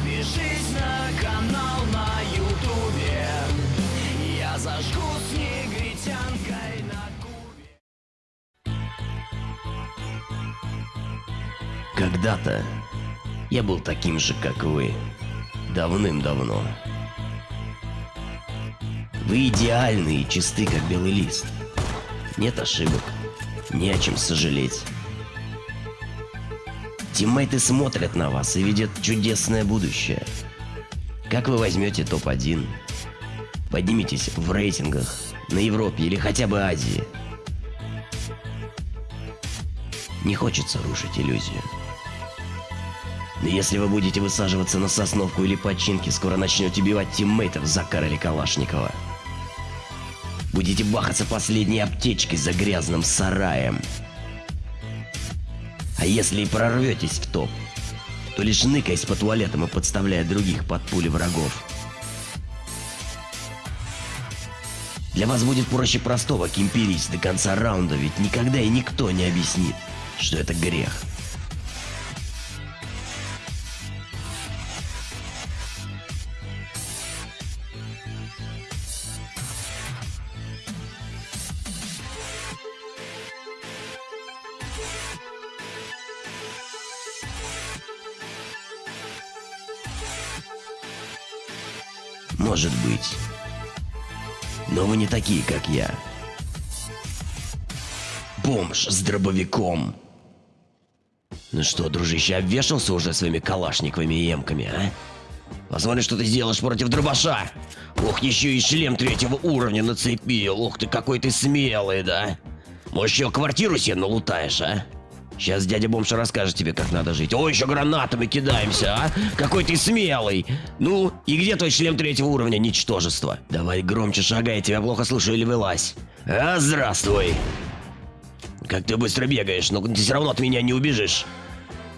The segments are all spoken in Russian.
Подпишись на канал на ютубе Я зажгу с негритянкой на кубе Когда-то я был таким же, как вы. Давным-давно. Вы идеальны и чисты, как белый лист. Нет ошибок. Не о чем сожалеть. Тиммейты смотрят на вас и видят чудесное будущее. Как вы возьмете топ-1? Поднимитесь в рейтингах на Европе или хотя бы Азии. Не хочется рушить иллюзию. Но если вы будете высаживаться на сосновку или починки, скоро начнете убивать тиммейтов Закара или Калашникова. Будете бахаться последней аптечкой за грязным сараем. А если и прорветесь в топ, то лишь ныкаясь по туалетам и подставляя других под пули врагов. Для вас будет проще простого кемперить до конца раунда, ведь никогда и никто не объяснит, что это грех. Может быть. Но вы не такие, как я. Бомж с дробовиком. Ну что, дружище, обвешался уже своими калашниковыми и эмками, а? Посмотри, что ты сделаешь против дробаша. Ох, еще и шлем третьего уровня нацепил. Ух ты, какой ты смелый, да? Может, еще квартиру себе налутаешь, а? Сейчас дядя Бомж расскажет тебе, как надо жить. О, еще гранатами кидаемся, а? Какой ты смелый! Ну, и где твой шлем третьего уровня, ничтожество? Давай громче шагай, я тебя плохо слышу или вылазь. А, здравствуй! Как ты быстро бегаешь, но ты все равно от меня не убежишь.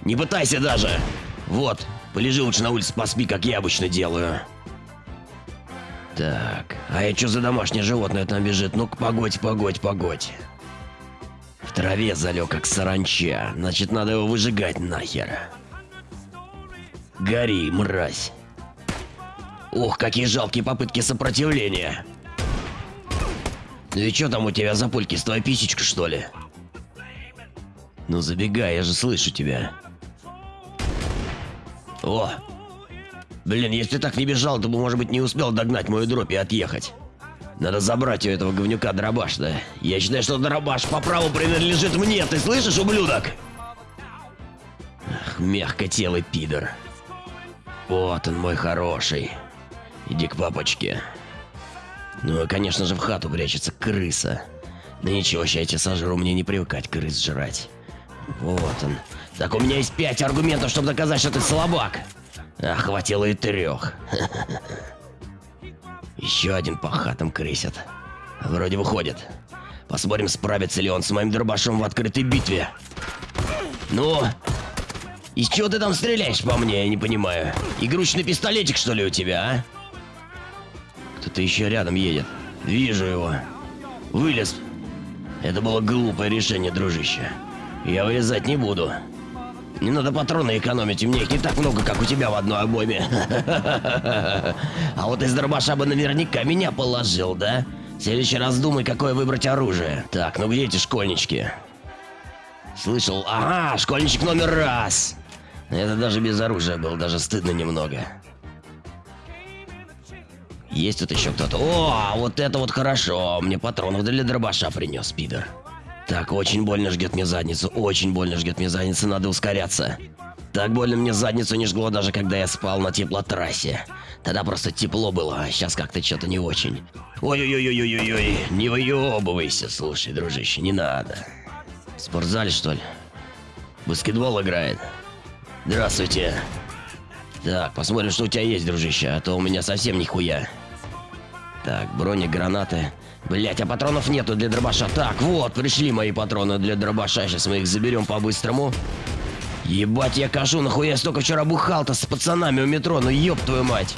Не пытайся даже. Вот, полежи лучше на улице, поспи, как я обычно делаю. Так, а это что за домашнее животное там бежит? Ну-ка, погодь, погодь, погодь. Траве залег, как саранча. Значит, надо его выжигать нахер. Гори, мразь. Ух, какие жалкие попытки сопротивления. Ну и что там у тебя за пульки? С твоей писечка, что ли? Ну забегай, я же слышу тебя. О! Блин, если так не бежал, то бы, может быть, не успел догнать мою дробь и отъехать. Надо забрать у этого говнюка дробаш, да? Я считаю, что дробаш по праву принадлежит мне, ты слышишь, ублюдок? Ах, мягкотелый пидор. Вот он, мой хороший. Иди к папочке. Ну и, конечно же, в хату прячется крыса. Да ничего, ща я тебя сожру, мне не привыкать крыс жрать. Вот он. Так у меня есть пять аргументов, чтобы доказать, что ты слабак. А хватило и трех. Еще один по хатам крысят. Вроде выходит. Посмотрим, справится ли он с моим дробашом в открытой битве. Ну? Из чего ты там стреляешь по мне, я не понимаю. Игрушечный пистолетик, что ли, у тебя, а? Кто-то еще рядом едет. Вижу его. Вылез. Это было глупое решение, дружище. Я вылезать не буду. Не надо патроны экономить, у меня их не так много, как у тебя в одной обойме. А вот из дробаша бы наверняка меня положил, да? В следующий раз думай, какое выбрать оружие. Так, ну где эти школьнички? Слышал? Ага, школьничек номер раз. Это даже без оружия был, даже стыдно немного. Есть тут еще кто-то? О, вот это вот хорошо. Мне патронов для дробаша принес, пидор. Так, очень больно жгет мне задницу, очень больно жгет мне задницу, надо ускоряться. Так больно мне задницу не жгло даже когда я спал на теплотрассе. Тогда просто тепло было, а сейчас как-то что-то не очень. Ой-ой-ой-ой-ой-ой, не выебывайся, слушай, дружище, не надо. В спортзале, что ли? Баскетбол играет. Здравствуйте. Так, посмотрим, что у тебя есть, дружище, а то у меня совсем нихуя. Так, брони, гранаты. Блять, а патронов нету для дробаша. Так, вот, пришли мои патроны для дробаша. Сейчас мы их заберем по-быстрому. Ебать, я кажу, нахуя я столько вчера бухал-то с пацанами у метро, ну ёб твою мать.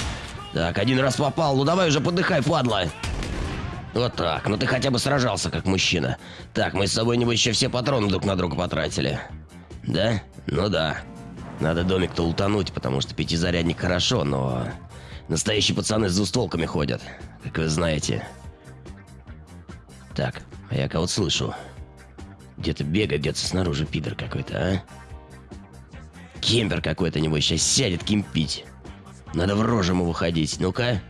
Так, один раз попал, ну давай уже подыхай, падла. Вот так, ну ты хотя бы сражался как мужчина. Так, мы с собой, небось, еще все патроны друг на друга потратили. Да? Ну да. Надо домик-то лутануть, потому что пятизарядник хорошо, но... Настоящие пацаны с двустволками ходят, как вы знаете. Так, а я кого-то слышу. Где-то бегает, где-то снаружи пидор какой-то, а? Кемпер какой-то, небось, сейчас сядет кемпить. Надо в рожу ему выходить. Ну-ка.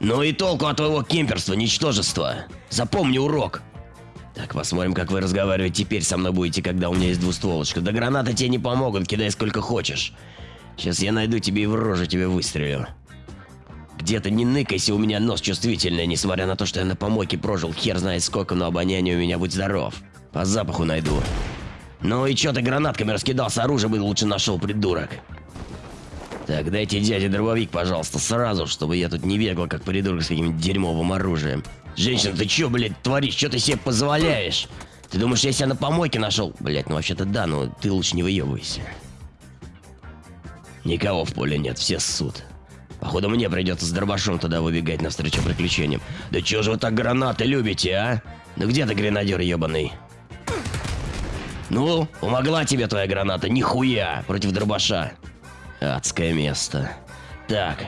Ну и толку от твоего кемперства, ничтожество. Запомни урок. Так, посмотрим, как вы разговаривать теперь со мной будете, когда у меня есть двустволочка. Да гранаты тебе не помогут, кидай сколько хочешь. Сейчас я найду тебе и в рожу тебе выстрелю. Где-то не ныкайся, у меня нос чувствительный, несмотря на то, что я на помойке прожил хер знает сколько, но обоняние у меня будь здоров. По запаху найду. Ну и чё ты гранатками раскидался, оружие бы лучше нашел, придурок. Так, дайте дяде дробовик, пожалуйста, сразу, чтобы я тут не бегал, как придурок с каким-то дерьмовым оружием. Женщина, ты чё, блядь, творишь? Чё ты себе позволяешь? Ты думаешь, я себя на помойке нашел? Блядь, ну вообще-то да, но ты лучше не выебывайся. Никого в поле нет, все ссут. Походу мне придется с дробашом туда выбегать навстречу приключениям. Да чё же вы так гранаты любите, а? Ну где ты, гренадер ебаный? Ну, помогла тебе твоя граната? Нихуя! Против дробаша. Адское место. Так,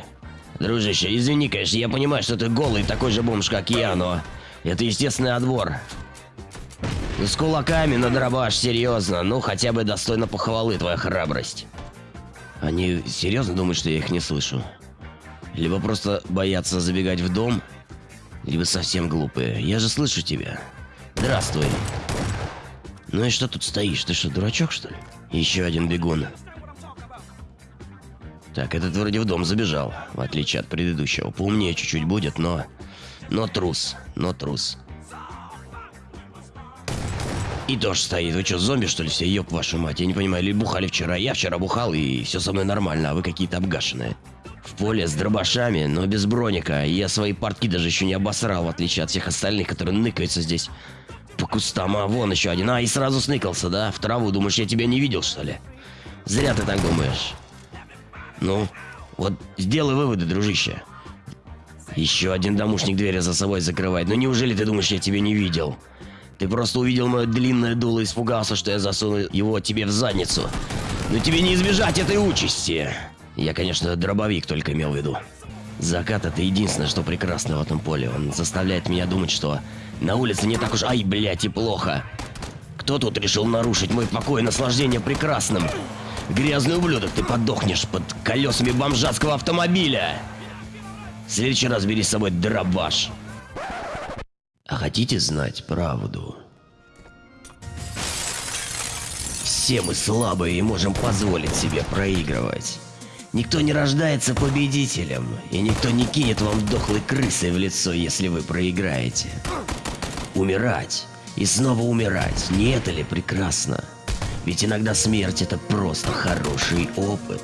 дружище, извини, конечно, я понимаю, что ты голый такой же бомж, как я, но... Это естественный отбор. Ну, с кулаками на дробаш, серьезно. Ну, хотя бы достойно похвалы твоя храбрость. Они серьезно думают, что я их не слышу? Либо просто боятся забегать в дом, либо совсем глупые. Я же слышу тебя. Здравствуй. Ну и что тут стоишь? Ты что, дурачок, что ли? Еще один бегун. Так, этот вроде в дом забежал, в отличие от предыдущего. Поумнее чуть-чуть будет, но... Но трус, но трус. И тоже стоит. Вы что, зомби, что ли, все? Ёб вашу мать. Я не понимаю, или бухали вчера? Я вчера бухал, и все со мной нормально, а вы какие-то обгашенные. В поле с дробашами, но без броника. Я свои портки даже еще не обосрал, в отличие от всех остальных, которые ныкаются здесь по кустам. А, вон еще один. А, и сразу сныкался, да? В траву. Думаешь, я тебя не видел, что ли? Зря ты так думаешь. Ну, вот сделай выводы, дружище. Еще один домушник двери за собой закрывает. Ну неужели ты думаешь, я тебя не видел? Ты просто увидел мое длинное дуло и испугался, что я засуну его тебе в задницу. Но тебе не избежать этой участи. Я, конечно, дробовик только имел в виду. Закат это единственное, что прекрасно в этом поле. Он заставляет меня думать, что на улице не так уж ай, блядь, и плохо. Кто тут решил нарушить мой покой и наслаждение прекрасным? Грязный ублюдок, ты подохнешь под колесами бомжатского автомобиля. В следующий раз бери с собой дробаш. А хотите знать правду? Все мы слабые и можем позволить себе проигрывать. Никто не рождается победителем, и никто не кинет вам дохлой крысой в лицо, если вы проиграете. Умирать и снова умирать, не это ли прекрасно? Ведь иногда смерть это просто хороший опыт.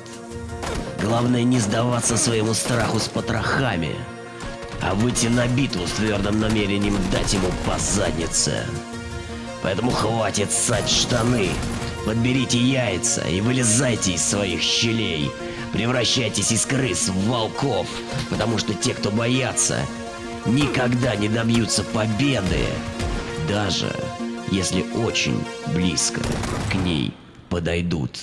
Главное не сдаваться своему страху с потрохами, а выйти на битву с твердым намерением дать ему по заднице. Поэтому хватит ссать штаны, подберите яйца и вылезайте из своих щелей. Превращайтесь из крыс в волков, потому что те, кто боятся, никогда не добьются победы, даже если очень близко к ней подойдут.